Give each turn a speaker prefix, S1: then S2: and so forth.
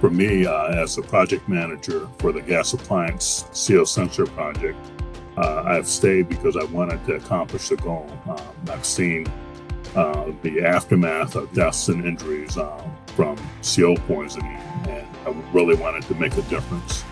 S1: for me, uh, as the project manager for the gas appliance CO sensor project, uh, I've stayed because I wanted to accomplish the goal. Um, I've seen uh, the aftermath of deaths and injuries um, from CO poisoning, and I really wanted to make a difference.